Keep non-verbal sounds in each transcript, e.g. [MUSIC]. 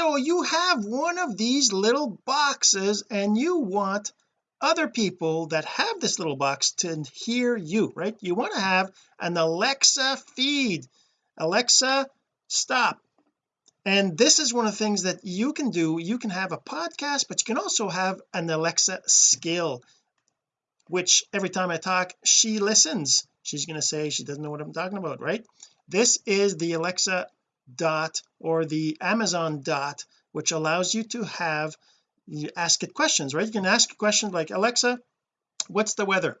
so you have one of these little boxes and you want other people that have this little box to hear you right? You want to have an Alexa feed. Alexa stop. And this is one of the things that you can do. You can have a podcast but you can also have an Alexa skill which every time I talk she listens. She's going to say she doesn't know what I'm talking about right? This is the Alexa dot or the Amazon dot which allows you to have you ask it questions right? You can ask a question like Alexa what's the weather?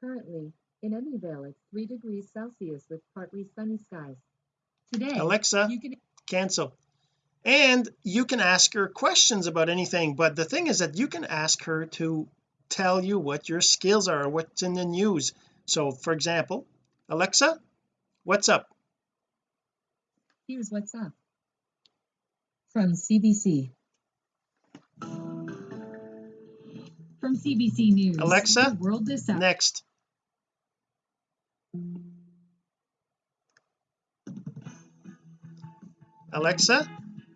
Currently, in Emmyvale, it's 3 degrees Celsius with partly sunny skies. Today, Alexa you can cancel. And you can ask her questions about anything but the thing is that you can ask her to tell you what your skills are what's in the news. So for example Alexa what's up here's what's up. From CBC. From CBC News. Alexa, world is up. next Alexa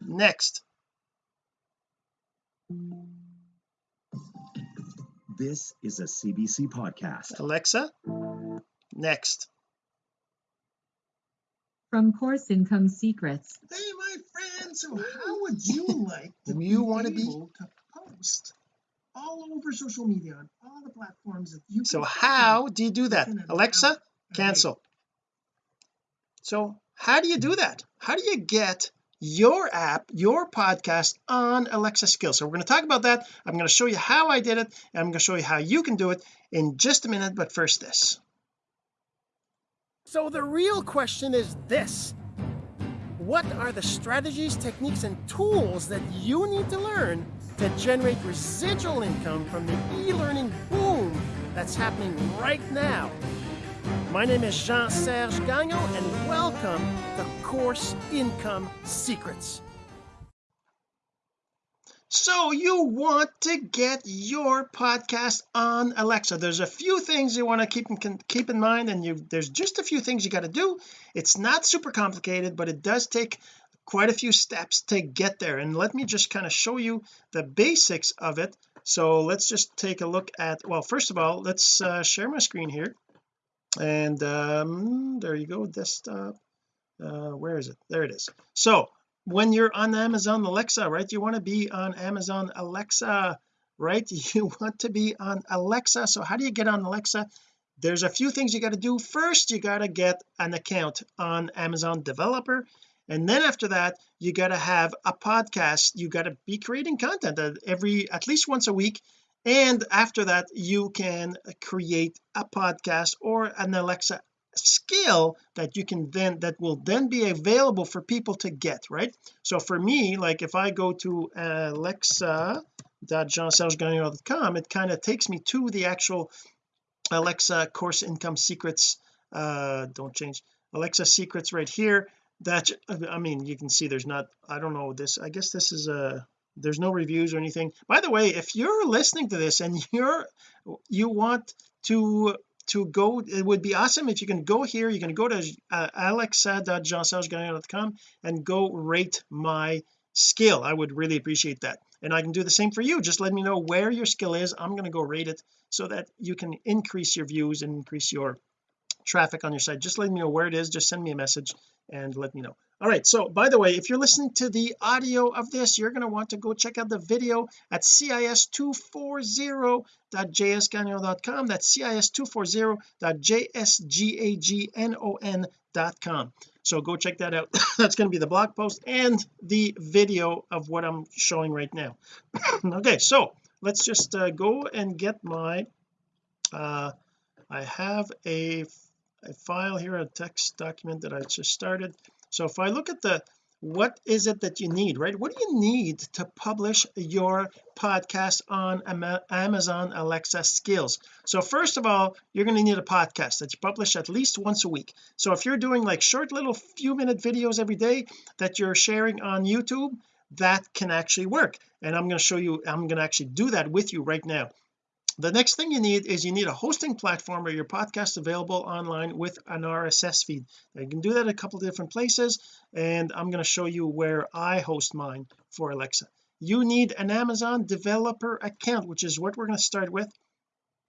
next This is a CBC podcast. Alexa next From Course Income Secrets. hey my friends so how would you [LAUGHS] like to you want to be? able to post all over social media on all the platforms that you so can how do you do that? Alexa hour a day. cancel. So how do you do that? How do you get your app your podcast on Alexa skills? So we're going to talk about that. I'm going to show you how I did it and I'm going to show you how you can do it in just a minute but first this so the real question is this. What are the strategies techniques and tools that you need to learn to generate residual income from the e-learning boom that's happening right now? My name is Jean-Serge Gagnon and welcome to Course Income Secrets so you want to get your podcast on Alexa. There's a few things you want to keep in, keep in mind and you there's just a few things you got to do. It's not super complicated but it does take quite a few steps to get there. And let me just kind of show you the basics of it. So let's just take a look at well first of all let's uh, share my screen here. And um there you go desktop. Uh where is it? There it is. So when you're on Amazon Alexa right? You want to be on Amazon Alexa right? [LAUGHS] You want to be on Alexa. So how do you get on Alexa? There's a few things you got to do. First you got to get an account on Amazon developer. And then after that you got to have a podcast. You got to be creating content every at least once a week. And after that you can create a podcast or an Alexa skill that you can then that will then be available for people to get right? So for me like if I go to alexa.jeansergegagnon.com it kind of takes me to the actual Alexa course income secrets uh don't change Alexa secrets right here. That I mean you can see there's not I don't know this I guess this is a there's no reviews or anything. By the way if you're listening to this and [LAUGHS] you're you want to to go it would be awesome if you can go here you can go to uh, alexa.jeansergegagnon.com and go rate my skill. I would really appreciate that. And I can do the same for you. Just let me know where your skill is. I'm going to go rate it so that you can increase your views and increase your traffic on your site. Just let me know where it is. Just send me a message and let me know. All right. So by the way if you're listening to the audio of this you're going to want to go check out the video at cis240.jsgagnon.com that's cis240.jsgagnon.com so go check that out. [COUGHS] That's going to be the blog post and the video of what I'm showing right now. [COUGHS] Okay. So let's just uh, go and get my uh I have a a file here a text document that I just started. So if I look at the what is it that you need right? What do you need to publish your podcast on Amazon Alexa skills? So first of all you're going to need a podcast that you publish at least once a week. So if you're doing like short little few minute videos every day that you're sharing on YouTube that can actually work. And I'm going to show you I'm going to actually do that with you right now the next thing you need is you need a hosting platform where your podcast available online with an RSS feed. Now you can do that a couple different places and I'm going to show you where I host mine for Alexa. You need an Amazon developer account which is what we're going to start with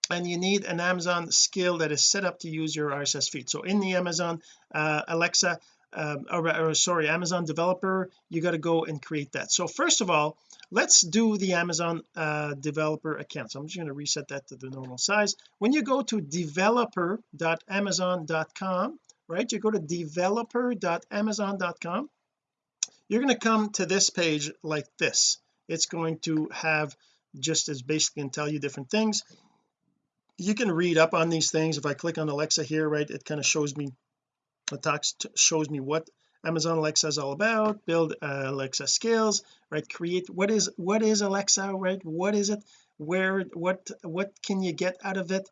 and you need an Amazon skill that is set up to use your RSS feed. So in the Amazon uh, Alexa um, or, or sorry Amazon developer you got to go and create that. So first of all let's do the Amazon uh, developer account. So I'm just going to reset that to the normal size. When you go to developer.amazon.com right you go to developer.amazon.com you're going to come to this page like this. It's going to have just as basically and tell you different things. You can read up on these things. If I click on Alexa here right it kind of shows me it talks shows me what Amazon Alexa is all about build uh, Alexa skills right? Create what is what is Alexa right? What is it? Where what what can you get out of it?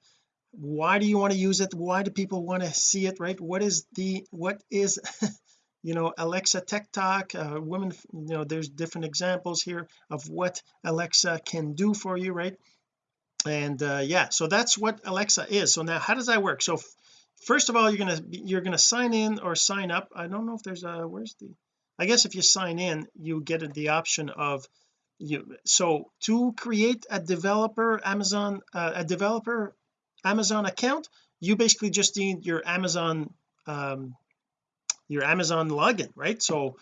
Why do you want to use it? Why do people want to see it right? What is the what is [LAUGHS] you know Alexa Tech Talk? Uh, women you know there's different examples here of what Alexa can do for you right? And uh, yeah so that's what Alexa is. So now how does that work? So first of all you're gonna you're gonna sign in or sign up. I don't know if there's a where's the I guess if you sign in you get the option of you so to create a developer Amazon uh, a developer Amazon account you basically just need your Amazon um your Amazon login right? So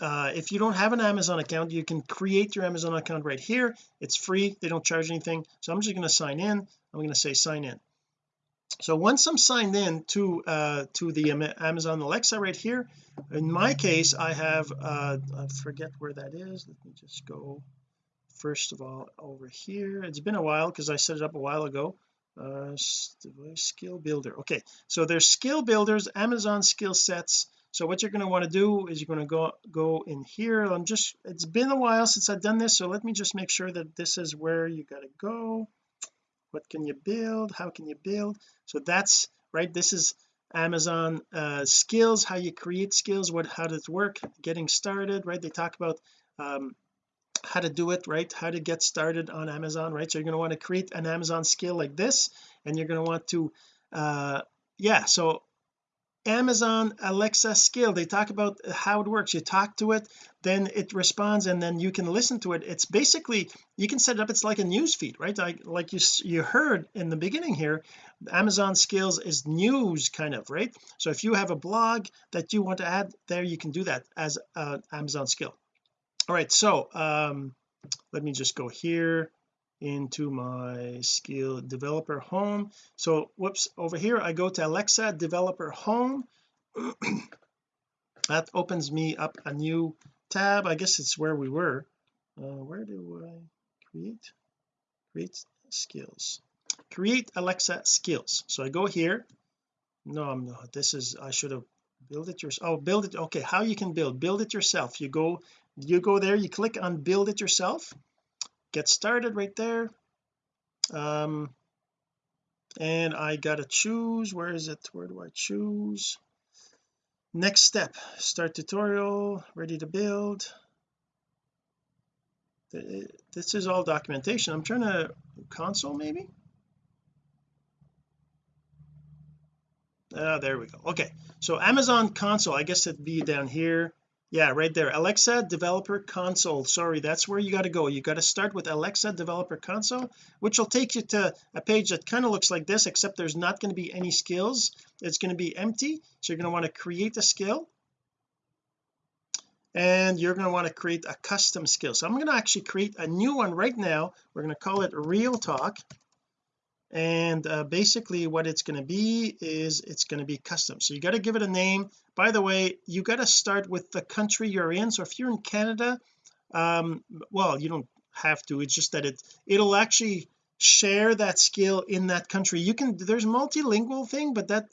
uh, if you don't have an Amazon account you can create your Amazon account right here. It's free. They don't charge anything. So I'm just going to sign in. I'm going to say sign in so once I'm signed in to uh to the Amazon Alexa right here in my case I have uh I forget where that is. Let me just go first of all over here. It's been a while because I set it up a while ago. Uh skill builder. Okay so there's skill builders Amazon skill sets. So what you're going to want to do is you're going to go go in here. I'm just it's been a while since I've done this so let me just make sure that this is where you got to go what can you build? How can you build? So that's right this is Amazon uh, skills how you create skills what how does it work getting started right? They talk about um, how to do it right? How to get started on Amazon right? So you're going to want to create an Amazon skill like this and you're going to want to uh yeah so Amazon Alexa skill. They talk about how it works. You talk to it then it responds and then you can listen to it. It's basically you can set it up. It's like a news feed right? Like like you you heard in the beginning here Amazon skills is news kind of right? So if you have a blog that you want to add there you can do that as an Amazon skill. All right so um let me just go here into my skill developer home. So whoops over here I go to Alexa developer home. [CLEARS THROAT] That opens me up a new tab. I guess it's where we were. Uh, where do I create? Create skills. Create Alexa skills. So I go here. No I'm not. This is I should have build it yourself oh build it okay how you can build? Build it yourself. You go you go there you click on build it yourself get started right there. Um and I gotta choose where is it? Where do I choose? Next step start tutorial ready to build. This is all documentation. I'm trying to console maybe? Ah there we go. Okay so Amazon console I guess it'd be down here yeah right there. Alexa developer console. Sorry that's where you got to go. You got to start with Alexa developer console which will take you to a page that kind of looks like this except there's not going to be any skills. It's going to be empty so you're going to want to create a skill. And you're going to want to create a custom skill. So I'm going to actually create a new one right now. We're going to call it real talk and uh, basically what it's going to be is it's going to be custom. So you got to give it a name. By the way you got to start with the country you're in. So if you're in Canada um well you don't have to. It's just that it it'll actually share that skill in that country. You can there's multilingual thing but that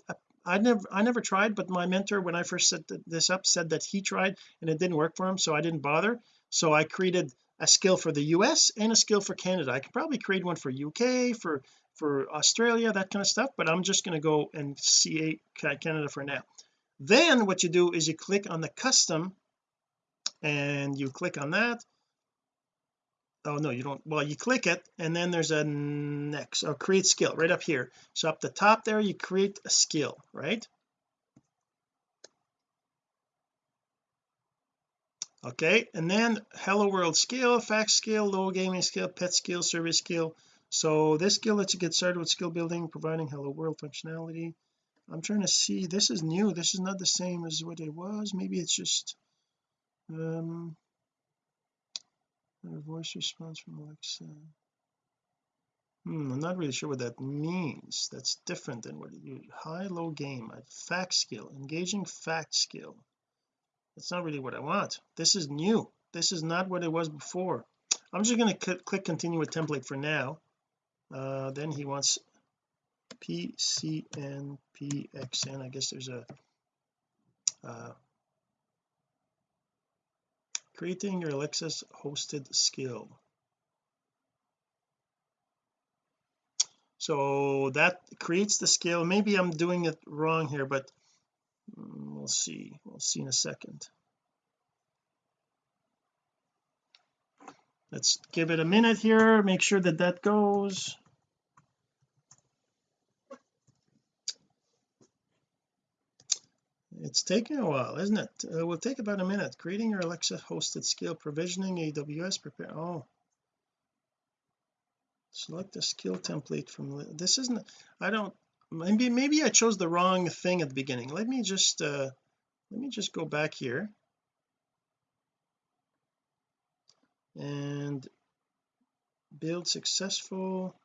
I never I never tried but my mentor when I first set this up said that he tried and it didn't work for him so I didn't bother. So I created a skill for the US and a skill for Canada. I could probably create one for UK for for Australia that kind of stuff but I'm just going to go and see Canada for now. Then what you do is you click on the custom and you click on that. Oh no you don't. Well you click it and then there's a next or create skill right up here. So up the top there you create a skill right? Okay and then hello world skill facts skill low gaming skill pet skill service skill so this skill lets you get started with skill building providing hello world functionality I'm trying to see this is new this is not the same as what it was maybe it's just um voice response from Alexa. Hmm I'm not really sure what that means that's different than what you high low game fact skill engaging fact skill. That's not really what I want this is new this is not what it was before. I'm just going to click continue with template for now uh, then he wants PCN PXN I guess there's a uh, creating your Alexa's hosted skill. So that creates the skill. Maybe I'm doing it wrong here but Mm, we'll see. We'll see in a second. Let's give it a minute here. Make sure that that goes it's taking a while isn't it? It will take about a minute. Creating your Alexa hosted skill provisioning AWS prepare oh. Select the skill template from this isn't I don't maybe maybe I chose the wrong thing at the beginning. Let me just uh let me just go back here. And build successful.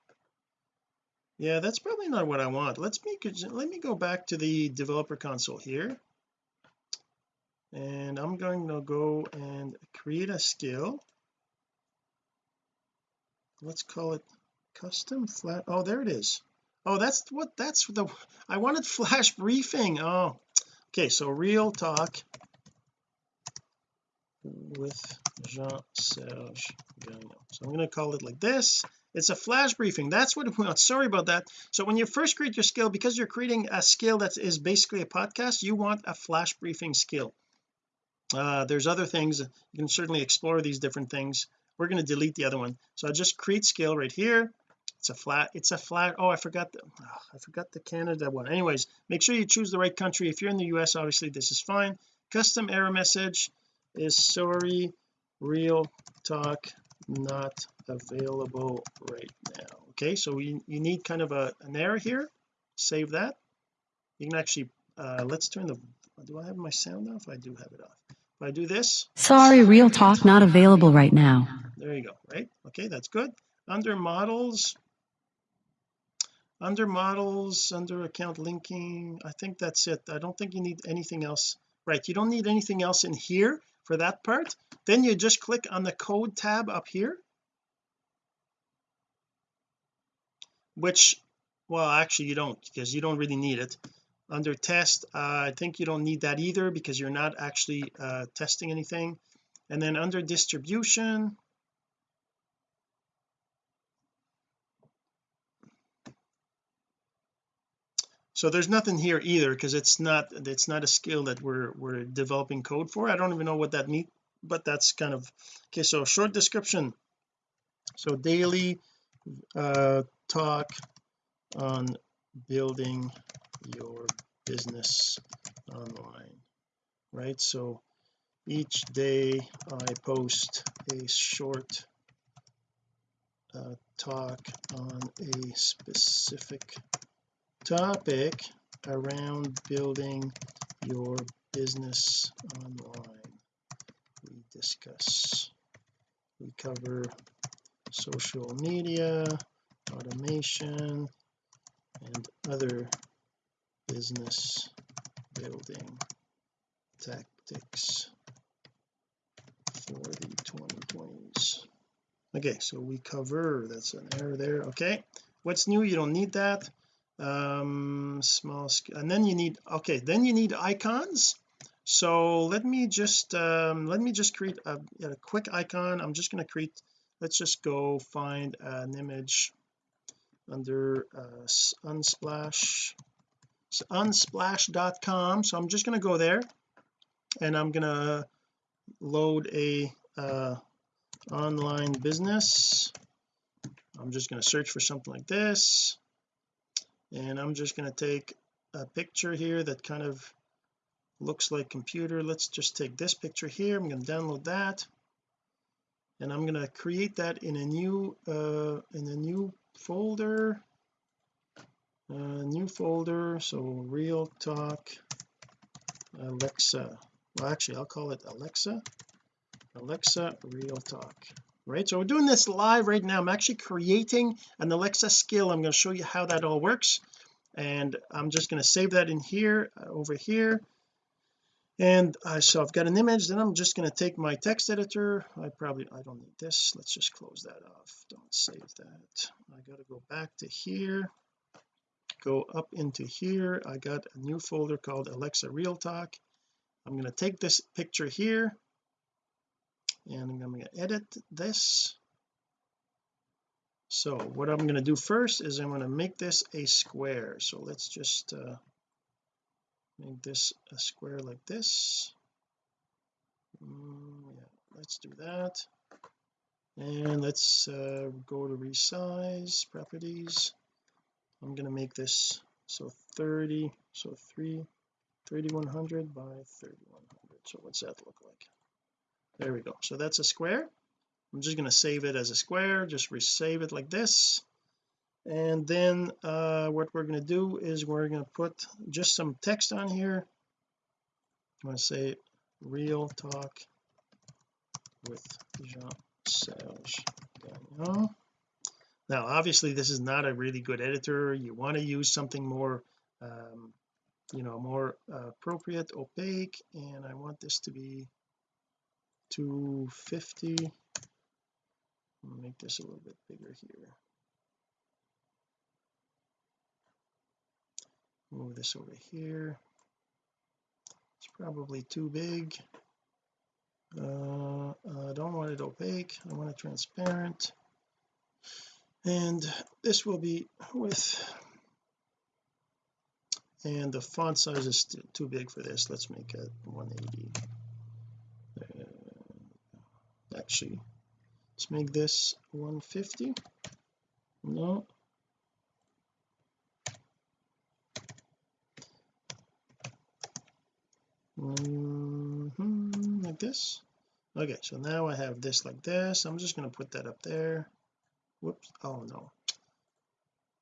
Yeah that's probably not what I want. Let's make it let me go back to the developer console here and I'm going to go and create a skill let's call it custom flat oh there it is. Oh that's what that's the [LAUGHS] I wanted flash briefing oh. Okay so real talk with Jean-Serge Gagnon. So I'm going to call it like this. It's a flash briefing. That's what [LAUGHS] we want sorry about that. So when you first create your skill because you're creating a skill that is basically a podcast you want a flash briefing skill uh there's other things. You can certainly explore these different things. We're going to delete the other one. So I just create scale right here. It's a flat it's a flat oh I forgot the oh, I forgot the Canada one. Anyways make sure you choose the right country. If you're in the US obviously this is fine. Custom error message is sorry real talk not available right now. Okay so you, you need kind of a an error here. Save that. You can actually uh let's turn the do I have my sound off? I do have it off if I do this. Sorry real talk not available right now. There you go right? Okay that's good. Under models under models under account linking I think that's it. I don't think you need anything else. Right you don't need anything else in here for that part. Then you just click on the code tab up here which well actually you don't because you don't really need it under test uh, I think you don't need that either because you're not actually uh, testing anything. And then under distribution so there's nothing here either because it's not it's not a skill that we're we're developing code for. I don't even know what that means but that's kind of okay so short description. So daily uh talk on building your business online right? So each day I post a short uh, talk on a specific topic around building your business online. We discuss we cover social media automation and other business building tactics for the 2020s okay so we cover that's an error there. Okay what's new? You don't need that. Um small and then you need okay then you need icons. So let me just um let me just create a, a quick icon. I'm just going to create let's just go find an image under uh, unsplash unsplash.com so I'm just going to go there and I'm going to load a uh online business. I'm just going to search for something like this and I'm just going to take a picture here that kind of looks like computer. Let's just take this picture here. I'm going to download that and I'm going to create that in a new uh in a new folder uh new folder so real talk Alexa. Well actually I'll call it Alexa. Alexa real talk. Right so we're doing this live right now. I'm actually creating an Alexa skill. I'm going to show you how that all works. And I'm just going to save that in here uh, over here. And I so I've got an image then I'm just going to take my text editor. I probably I don't need this. Let's just close that off. Don't save that. I got to go back to here go up into here. I got a new folder called Alexa Real Talk. I'm going to take this picture here and I'm going to edit this. So what I'm going to do first is I'm going to make this a square. So let's just uh, make this a square like this. Mm, yeah let's do that. And let's uh, go to resize properties I'm going to make this so 30 so 3 3100 by 3100 so what's that look like? There we go. So that's a square. I'm just going to save it as a square just resave it like this. And then uh what we're going to do is we're going to put just some text on here. I'm going to say real talk with Jean-Serge Gagnon now obviously this is not a really good editor. You want to use something more um you know more appropriate opaque and I want this to be 250 make this a little bit bigger here. Move this over here. It's probably too big. Uh, I don't want it opaque. I want it transparent and this will be with and the font size is too big for this. Let's make it 180 uh, actually let's make this 150 no. Mm -hmm, like this? Okay so now I have this like this. I'm just going to put that up there whoops. Oh no.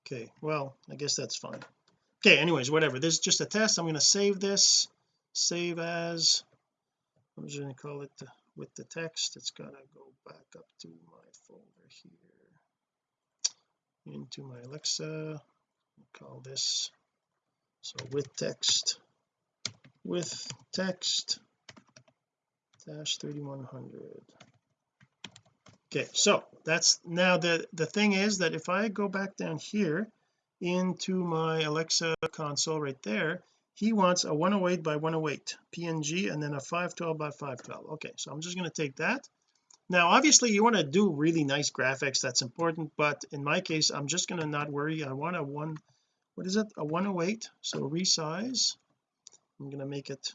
Okay well I guess that's fine. Okay anyways whatever. This is just a test. I'm going to save this. Save as. I'm just going to call it the, with the text. It's got to go back up to my folder here. Into my Alexa. Call this. So with text. With text. Dash 3100 okay so that's now the the thing is that if I go back down here into my Alexa console right there he wants a 108 by 108 PNG and then a 512 by 512 okay so I'm just going to take that. Now obviously you want to do really nice graphics that's important but in my case I'm just going to not worry. I want a one what is it? A 108 so resize. I'm going to make it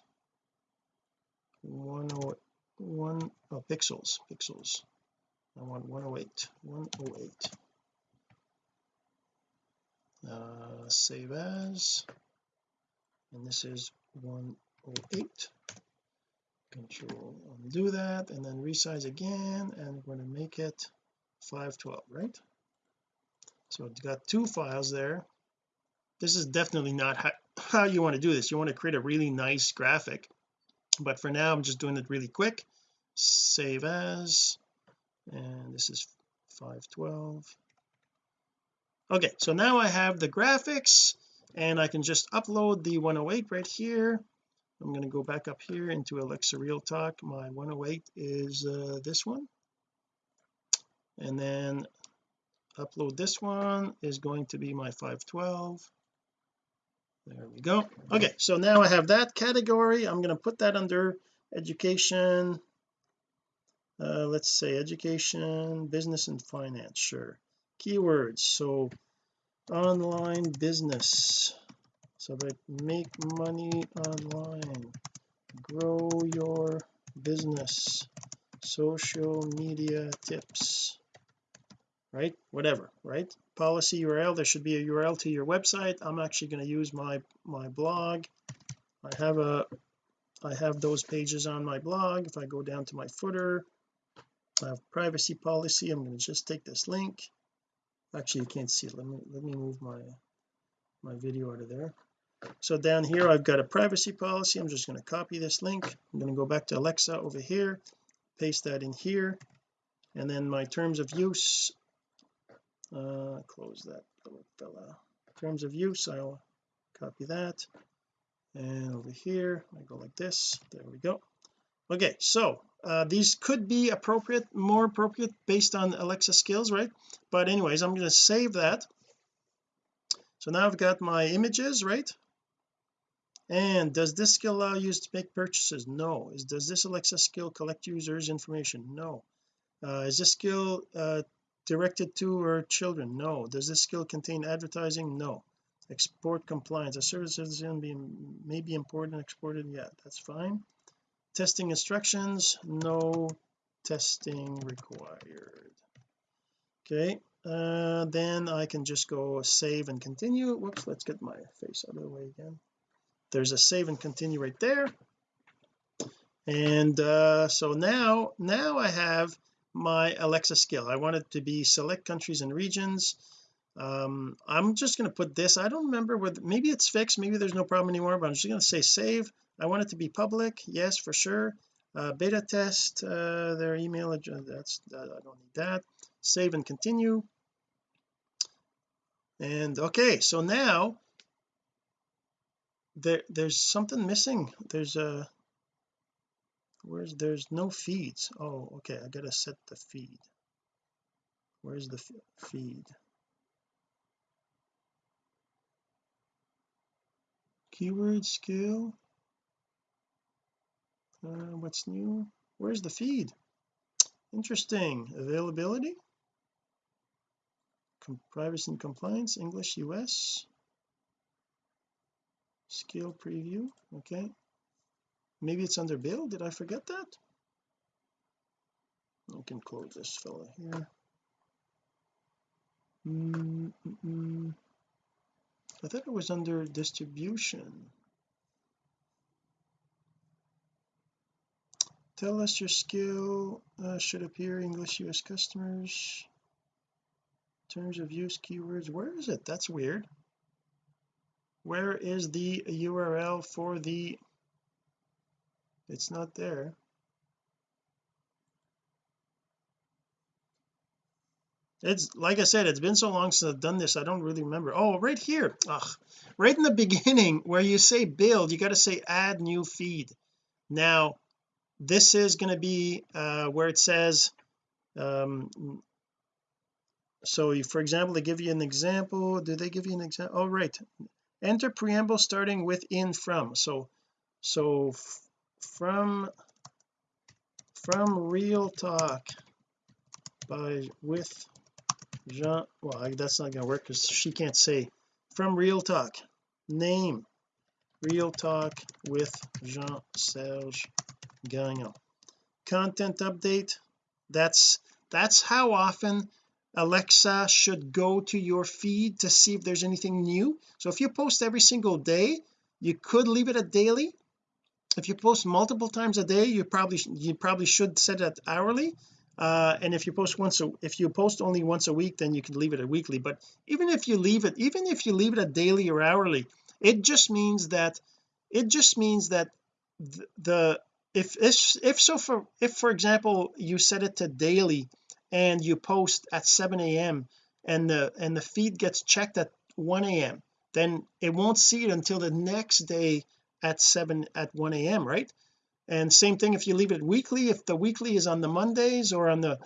101 oh, pixels pixels I want 108 108 uh save as and this is 108 control undo that and then resize again and we're going to make it 512 right? So it's got two files there. This is definitely not how, how you want to do this. You want to create a really nice graphic. But for now I'm just doing it really quick. Save as and this is 512 okay so now I have the graphics and I can just upload the 108 right here. I'm going to go back up here into Alexa Real Talk. My 108 is uh, this one. And then upload this one is going to be my 512 there we go. Okay so now I have that category. I'm going to put that under education uh, let's say education business and finance sure. Keywords so online business. So like make money online. Grow your business. Social media tips. Right? Whatever right? Policy URL there should be a URL to your website. I'm actually going to use my my blog. I have a I have those pages on my blog. If I go down to my footer Have privacy policy. I'm going to just take this link. Actually you can't see it. Let me let me move my my video out of there. So down here I've got a privacy policy. I'm just going to copy this link. I'm going to go back to Alexa over here paste that in here and then my terms of use uh close that little fella. Terms of use I'll copy that. And over here I go like this. There we go. Okay so uh, these could be appropriate more appropriate based on Alexa skills right? But anyways I'm going to save that. So now I've got my images right? And does this skill allow you to make purchases? No. Is does this Alexa skill collect users information? No. Uh, is this skill uh, directed to or children? No. Does this skill contain advertising? No. Export compliance. A service may be imported and exported? Yeah that's fine testing instructions no testing required. Okay uh, then I can just go save and continue. Whoops let's get my face out of the way again. There's a save and continue right there. And uh, so now now I have my Alexa skill. I want it to be select countries and regions. Um I'm just going to put this I don't remember whether maybe it's fixed maybe there's no problem anymore but I'm just going to say save I want it to be public yes for sure. Uh, beta test uh, their email address that's that, I don't need that. Save and continue. And okay so now there there's something missing. There's a where's there's no feeds. Oh okay I gotta set the feed. Where's the feed? Keyword skill uh, what's new? Where's the feed? Interesting. Availability? Com privacy and compliance English US skill preview okay. Maybe it's under build? Did I forget that? I can close this fella here. Mm -mm. I thought it was under distribution tell us your skill uh, should appear English US customers. Terms of use keywords where is it? That's weird. Where is the URL for the it's not there. It's like I said it's been so long since I've done this I don't really remember. Oh right here. Ugh. right in the [LAUGHS] beginning where you say build you got to say add new feed. Now this is going to be uh, where it says um so you, for example they give you an example do they give you an example oh right. Enter preamble starting with in from. So so from from real talk by with Jean well that's not going to work because she can't say. From real talk. Name. Real talk with Jean-Serge Gagnon content update that's that's how often Alexa should go to your feed to see if there's anything new. So if you post every single day you could leave it at daily. If you post multiple times a day you probably you probably should set it hourly. Uh, and if you post once a if you post only once a week then you can leave it at weekly. But even if you leave it even if you leave it at daily or hourly it just means that it just means that the, the if if so for if for example you set it to daily and you post at 7 a.m and the and the feed gets checked at 1 a.m then it won't see it until the next day at 7 at 1 a.m right? And same thing if you leave it weekly if the weekly is on the Mondays or on the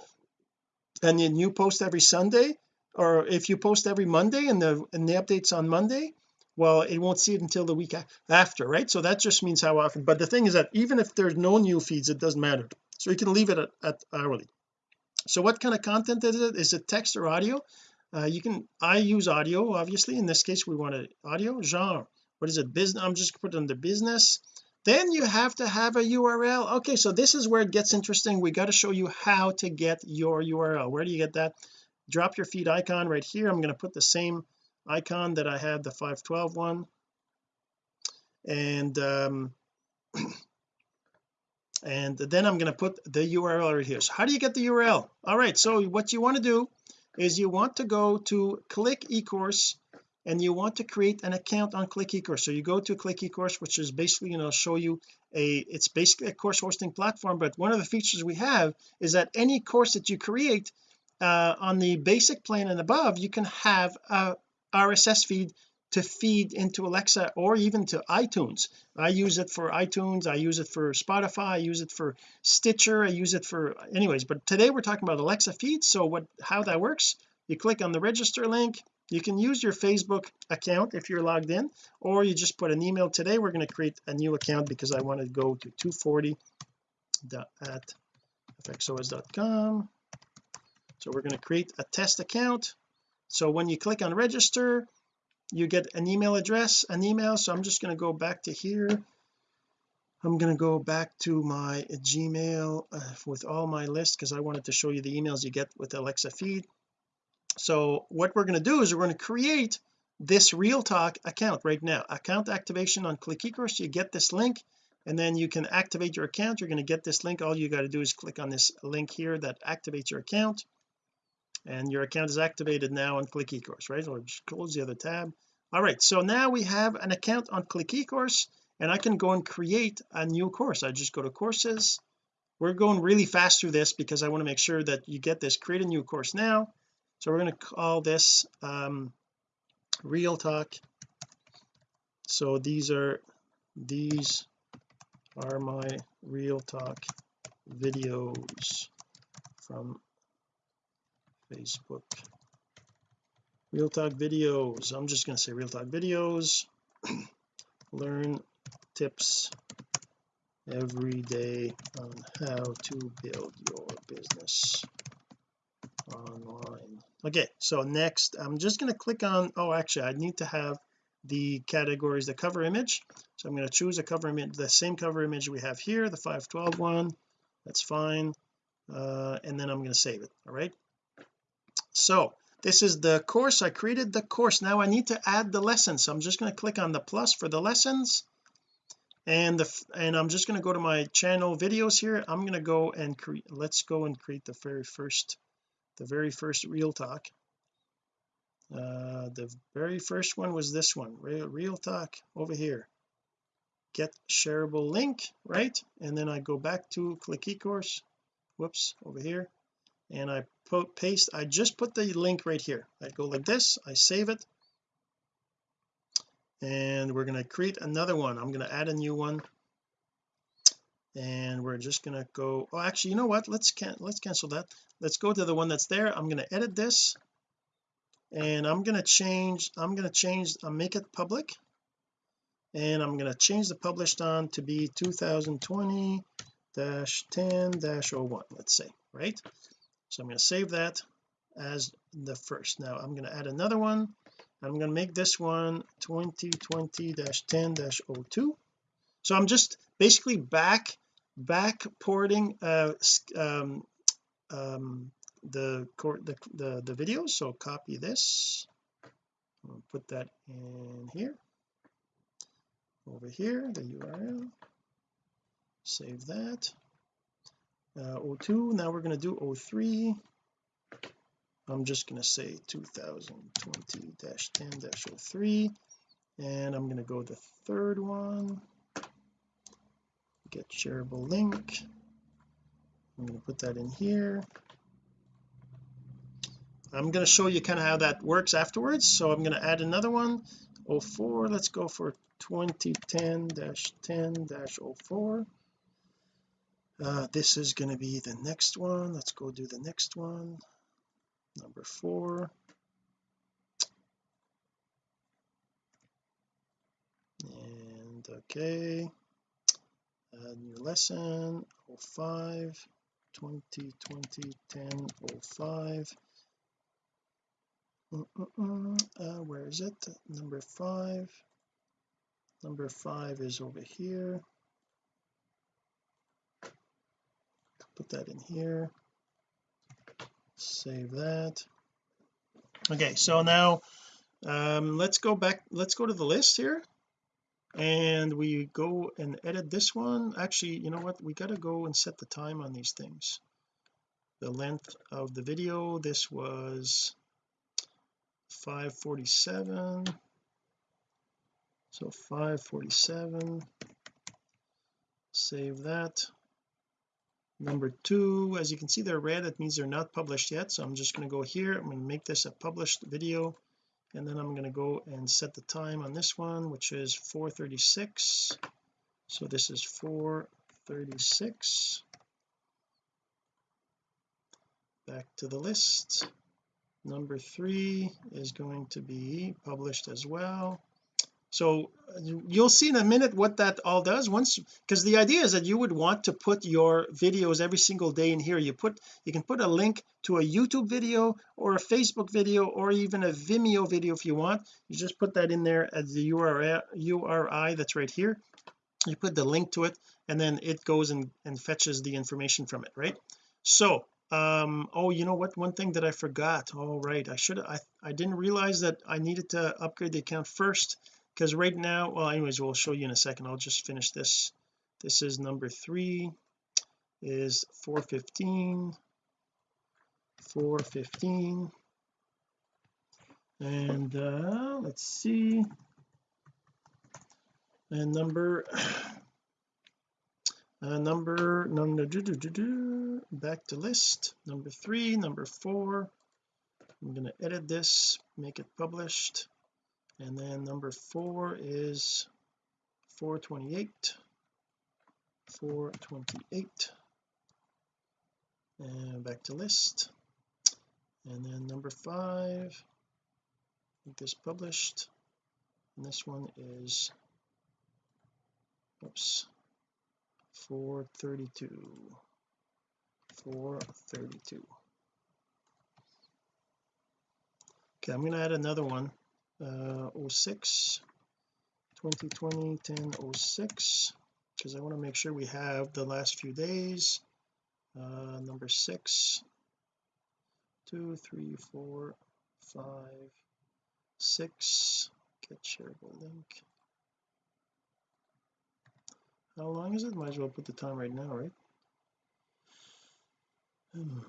and then you post every Sunday or if you post every Monday and the and the updates on Monday well it won't see it until the week after right? So that just means how often but the thing is that even if there's no new feeds it doesn't matter. So you can leave it at, at hourly. So what kind of content is it? Is it text or audio? Uh, you can I use audio obviously. In this case we want audio genre. What is it business? I'm just putting under business. Then you have to have a URL okay so this is where it gets interesting. We got to show you how to get your URL where do you get that? Drop your feed icon right here. I'm going to put the same icon that I had the 512 one. And um [CLEARS THROAT] and then I'm going to put the URL right here. So how do you get the URL all right so what you want to do is you want to go to click ecourse and you want to create an account on click ecourse. So you go to click ecourse which is basically you know show you a it's basically a course hosting platform but one of the features we have is that any course that you create uh, on the basic plan and above you can have a RSS feed to feed into Alexa or even to iTunes. I use it for iTunes I use it for Spotify I use it for Stitcher I use it for anyways but today we're talking about Alexa feeds. So what how that works you click on the register link you can use your Facebook account if you're logged in or you just put an email. Today we're going to create a new account because I want to go to 240 at fxos.com so we're going to create a test account so when you click on register you get an email address an email. So I'm just going to go back to here. I'm going to go back to my Gmail uh, with all my list because I wanted to show you the emails you get with Alexa feed. So what we're going to do is we're going to create this real talk account right now. Account activation on click ecourse you get this link and then you can activate your account. You're going to get this link. All you got to do is click on this link here that activates your account and your account is activated now on click ecourse right? Or just close the other tab. All right so now we have an account on click ecourse and I can go and create a new course. I just go to courses. We're going really fast through this because I want to make sure that you get this. Create a new course now. So we're going to call this um real talk. So these are these are my real talk videos from Facebook. Real talk videos. I'm just going to say real talk videos. [CLEARS THROAT] Learn tips every day on how to build your business online. Okay so next I'm just going to click on oh actually I need to have the categories the cover image. So I'm going to choose a cover image the same cover image we have here the 512 one. That's fine. Uh, and then I'm going to save it all right so this is the course. I created the course. Now I need to add the lesson so I'm just going to click on the plus for the lessons. And the and I'm just going to go to my channel videos here. I'm going to go and create let's go and create the very first the very first real talk. Uh the very first one was this one real, real talk over here. Get shareable link right? And then I go back to click ecourse. Whoops over here. And I put paste I just put the link right here. I go like this I save it. And we're going to create another one. I'm going to add a new one. And we're just going to go oh actually you know what? Let's can let's cancel that. Let's go to the one that's there. I'm going to edit this. And I'm going to change I'm going to change I'll make it public. And I'm going to change the published on to be 2020 10 01 let's say right so I'm going to save that as the first. Now I'm going to add another one. I'm going to make this one 2020-10-02 so I'm just basically back back porting uh um, um the the the, the video. So copy this. Put that in here. Over here the URL save that uh, 02 now we're going to do 03 I'm just going to say 2020-10-03 and I'm going to go the third one. Get shareable link. I'm going to put that in here. I'm going to show you kind of how that works afterwards so I'm going to add another one. 04 let's go for 2010-10-04 uh, this is going to be the next one. Let's go do the next one. Number four. And okay. Uh, new lesson 05 2020 10 05 mm -mm -mm. Uh, where is it? Number five. Number five is over here put that in here. Save that. Okay so now um let's go back let's go to the list here. And we go and edit this one. Actually you know what? We got to go and set the time on these things. The length of the video this was 547 so 547 save that number two as you can see they're red it means they're not published yet so I'm just going to go here. I'm going to make this a published video and then I'm going to go and set the time on this one which is 436 so this is 436 back to the list. Number three is going to be published as well so you'll see in a minute what that all does. Once because the idea is that you would want to put your videos every single day in here. You put you can put a link to a YouTube video or a Facebook video or even a Vimeo video if you want. You just put that in there as the URL URI that's right here. You put the link to it and then it goes and, and fetches the information from it right? So um oh you know what? One thing that I forgot. All oh, right. I should I I didn't realize that I needed to upgrade the account first because right now well anyways we'll show you in a second. I'll just finish this. This is number three is 415 415 and uh let's see. And number [SIGHS] uh, number number do, do, do, do, back to list. Number three number four. I'm going to edit this make it published and then number four is 428 428 and back to list. And then number five make this published. And this one is oops 432 432 okay I'm going to add another one uh 06 2020 10 06 because I want to make sure we have the last few days. Uh number six two three four five six get shareable link. How long is it? Might as well put the time right now right? Hmm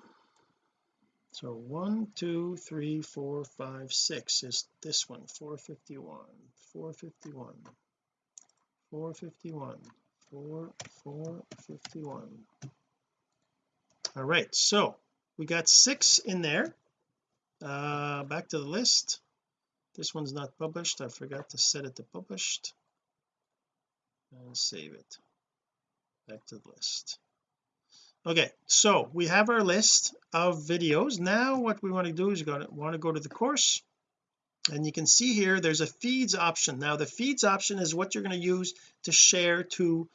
so one two three four five six is this one 451 451 451 4 451 all right so we got six in there. Uh back to the list. This one's not published. I forgot to set it to published. And save it. Back to the list okay so we have our list of videos. Now what we want to do is you're going to want to go to the course. And you can see here there's a feeds option. Now the feeds option is what you're going to use to share to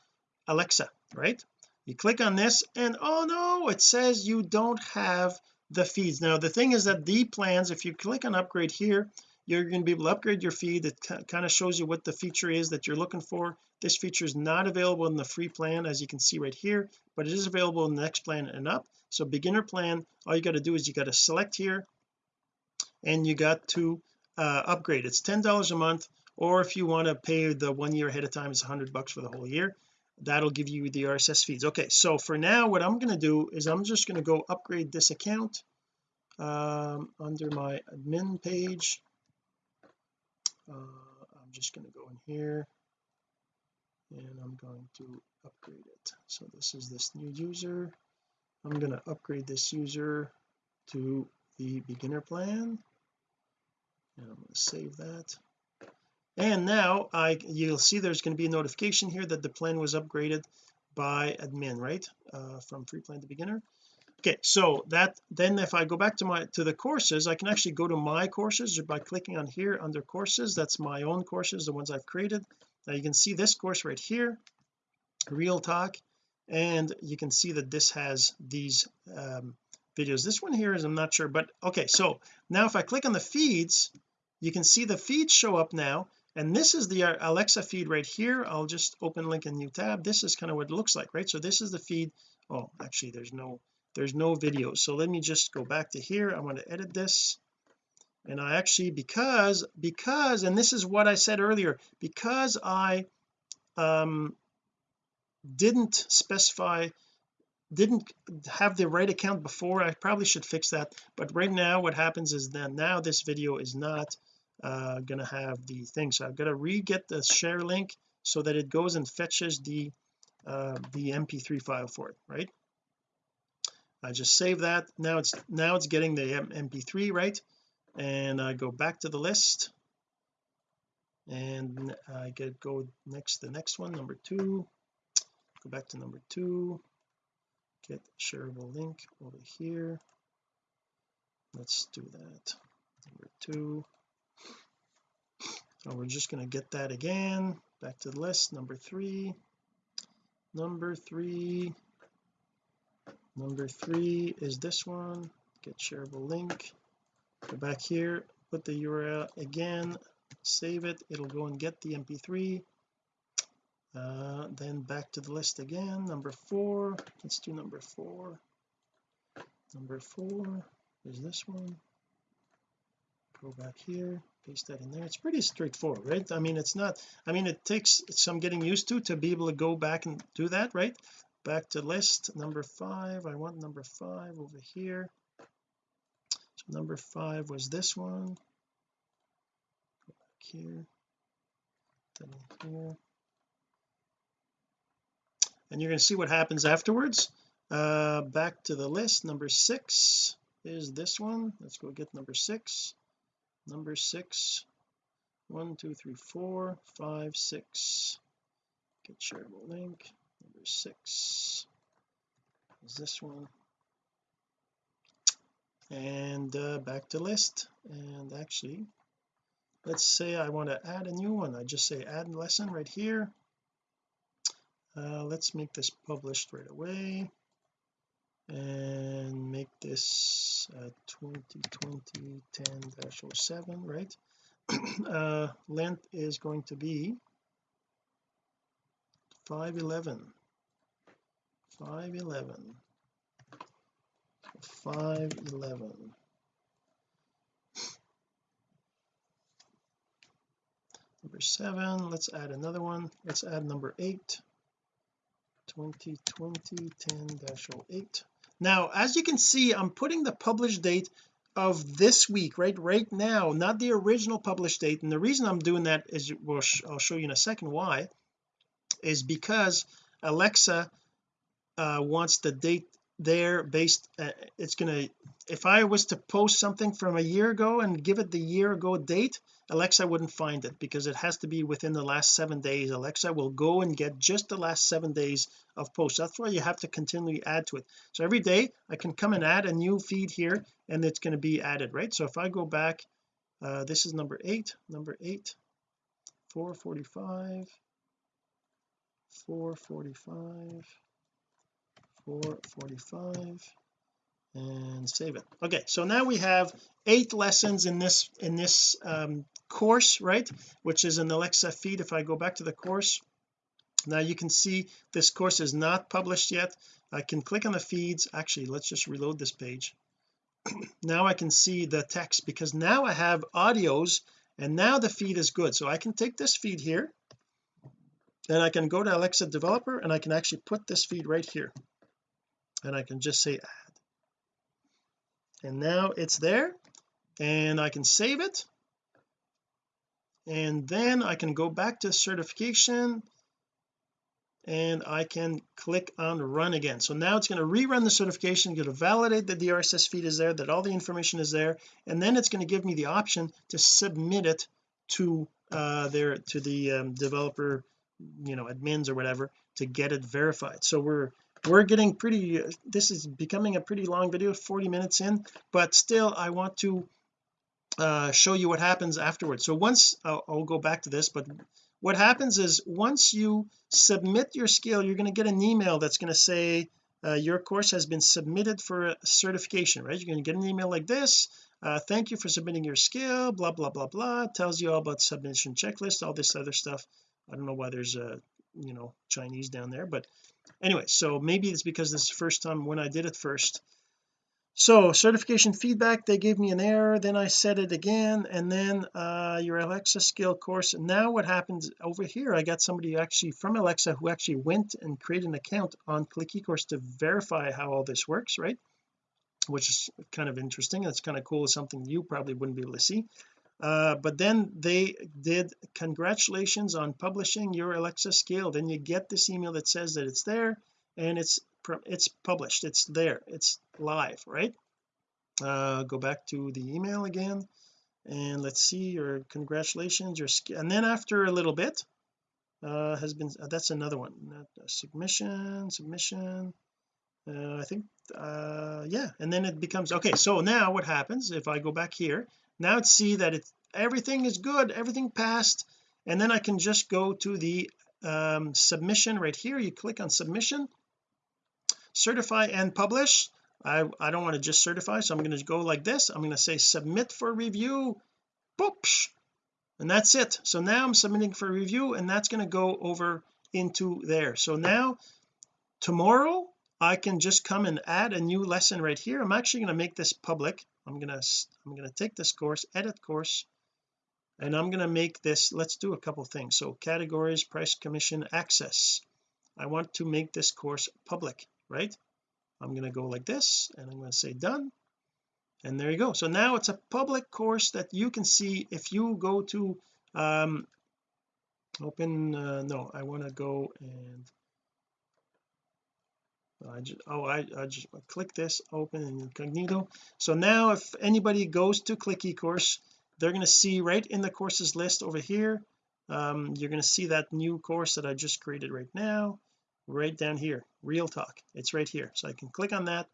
Alexa right? You click on this and oh no it says you don't have the feeds. Now the thing is that the plans if you click on upgrade here you're going to be able to upgrade your feed it kind of shows you what the feature is that you're looking for. This feature is not available in the free plan as you can see right here but it is available in the next plan and up. So beginner plan all you got to do is you got to select here and you got to uh, upgrade. It's ten dollars a month or if you want to pay the one year ahead of time it's a hundred bucks for the whole year. That'll give you the RSS feeds. Okay so for now what I'm going to do is I'm just going to go upgrade this account um, under my admin page uh, I'm just going to go in here. And I'm going to upgrade it. So this is this new user. I'm going to upgrade this user to the beginner plan. And I'm going to save that. And now I you'll see there's going to be a notification here that the plan was upgraded by admin right? Uh, from free plan to beginner okay so that then if I go back to my to the courses I can actually go to my courses by clicking on here under courses. That's my own courses the ones I've created. Now you can see this course right here real talk and you can see that this has these um, videos. This one here is I'm not sure but okay so now if I click on the feeds you can see the feeds show up now and this is the Alexa feed right here. I'll just open link a new tab. This is kind of what it looks like right? So this is the feed. Oh actually there's no there's no video. So let me just go back to here. I want to edit this. And I actually because because and this is what I said earlier because I um didn't specify didn't have the right account before I probably should fix that. But right now what happens is that now this video is not uh gonna have the thing. So I've got to re-get the share link so that it goes and fetches the uh the mp3 file for it right I just save that. Now it's now it's getting the mp3 right and I go back to the list. And I get go next the next one number two. Go back to number two. Get shareable link over here. Let's do that. Number two. So we're just going to get that again. Back to the list. Number three. Number three number three is this one. Get shareable link. Go back here put the URL again save it. It'll go and get the mp3 uh, then back to the list again. Number four. Let's do number four. Number four is this one. Go back here paste that in there. It's pretty straightforward right? I mean it's not I mean it takes some getting used to to be able to go back and do that right back to list number five. I want number five over here. So number five was this one. Go back here. Then here. And you're going to see what happens afterwards. Uh back to the list. Number six is this one. Let's go get number six. Number six. One two three four five six. Get shareable link number six. Is this one? And uh, back to list. And actually let's say I want to add a new one. I just say add lesson right here. Uh, let's make this published right away. And make this uh, 2020 10-07 right? [CLEARS THROAT] Uh length is going to be 511 511 511 number seven let's add another one. Let's add number eight. 2020 10-08 now as you can see I'm putting the published date of this week right right now not the original published date. And the reason I'm doing that is well I'll show you in a second why is because Alexa uh, wants the date there based uh, it's gonna if I was to post something from a year ago and give it the year ago date Alexa wouldn't find it because it has to be within the last seven days. Alexa will go and get just the last seven days of posts that's why you have to continually add to it. So every day I can come and add a new feed here and it's going to be added right? So if I go back uh, this is number eight number eight 445 445 445 and save it. Okay so now we have eight lessons in this in this um, course right? Which is an Alexa feed. If I go back to the course now you can see this course is not published yet. I can click on the feeds. Actually let's just reload this page. [CLEARS THROAT] Now I can see the text because now I have audios and now the feed is good. So I can take this feed here and I can go to Alexa developer and I can actually put this feed right here and I can just say add. And now it's there and I can save it. And then I can go back to certification and I can click on run again. So now it's going to rerun the certification going to validate that the RSS feed is there that all the information is there and then it's going to give me the option to submit it to uh their to the um, developer you know admins or whatever to get it verified. So we're we're getting pretty this is becoming a pretty long video 40 minutes in but still I want to uh show you what happens afterwards. So once I'll, I'll go back to this but what happens is once you submit your skill you're going to get an email that's going to say uh, your course has been submitted for certification right? You're going to get an email like this uh, thank you for submitting your skill blah blah blah blah tells you all about submission checklist all this other stuff. I don't know why there's a you know Chinese down there but anyway so maybe it's because this is the first time when I did it first. So certification feedback they gave me an error then I said it again and then uh your Alexa skill course. Now what happens over here I got somebody actually from Alexa who actually went and created an account on click eCourse to verify how all this works right? Which is kind of interesting. That's kind of cool. Something you probably wouldn't be able to see uh, but then they did congratulations on publishing your Alexa skill. Then you get this email that says that it's there and it's it's published. It's there. It's live right? Uh go back to the email again and let's see your congratulations your and then after a little bit uh has been uh, that's another one. Submission submission. Uh, I think uh yeah and then it becomes okay so now what happens if I go back here now it's see that it's everything is good everything passed and then I can just go to the um, submission right here. You click on submission certify and publish. I I don't want to just certify so I'm going to go like this. I'm going to say submit for review Boops. and that's it. So now I'm submitting for review and that's going to go over into there. So now tomorrow I can just come and add a new lesson right here. I'm actually going to make this public. I'm gonna I'm going to take this course edit course and I'm going to make this let's do a couple things. So categories price commission access. I want to make this course public right? I'm going to go like this and I'm going to say done and there you go. So now it's a public course that you can see if you go to um open uh, no I want to go and I just oh I, I just click this open in incognito. So now if anybody goes to click eCourse they're going to see right in the courses list over here um, you're going to see that new course that I just created right now right down here real talk. It's right here. So I can click on that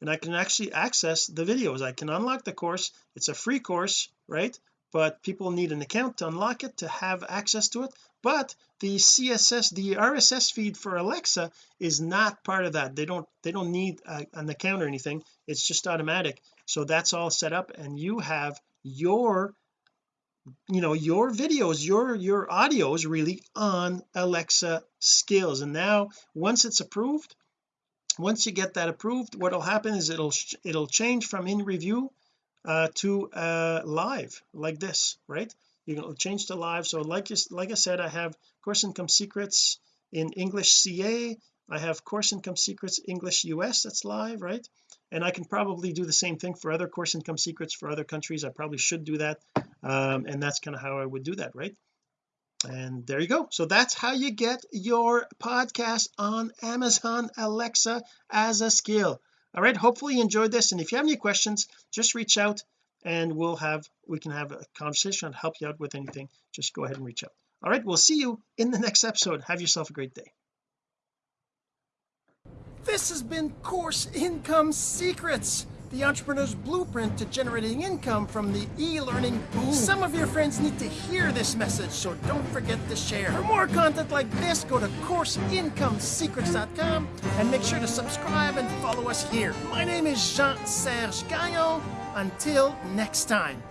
and I can actually access the videos. I can unlock the course. It's a free course right? But people need an account to unlock it to have access to it but the CSS the RSS feed for Alexa is not part of that. They don't they don't need a, an account or anything. It's just automatic. So that's all set up and you have your you know your videos your your audios really on Alexa skills. And now once it's approved once you get that approved what'll happen is it'll it'll change from in review uh to uh live like this right you can change to live so like like I said I have course income secrets in English CA I have course income secrets English US that's live right? And I can probably do the same thing for other course income secrets for other countries. I probably should do that um, and that's kind of how I would do that right? And there you go. So that's how you get your podcast on Amazon Alexa as a skill. All right hopefully you enjoyed this. And if you have any questions just reach out and we'll have we can have a conversation and help you out with anything. Just go ahead and reach out. All right we'll see you in the next episode. Have yourself a great day. This has been course income secrets the entrepreneur's blueprint to generating income from the e-learning boom. Some of your friends need to hear this message, so don't forget to share. For more content like this, go to CourseIncomeSecrets.com and make sure to subscribe and follow us here. My name is Jean-Serge Gagnon. Until next time.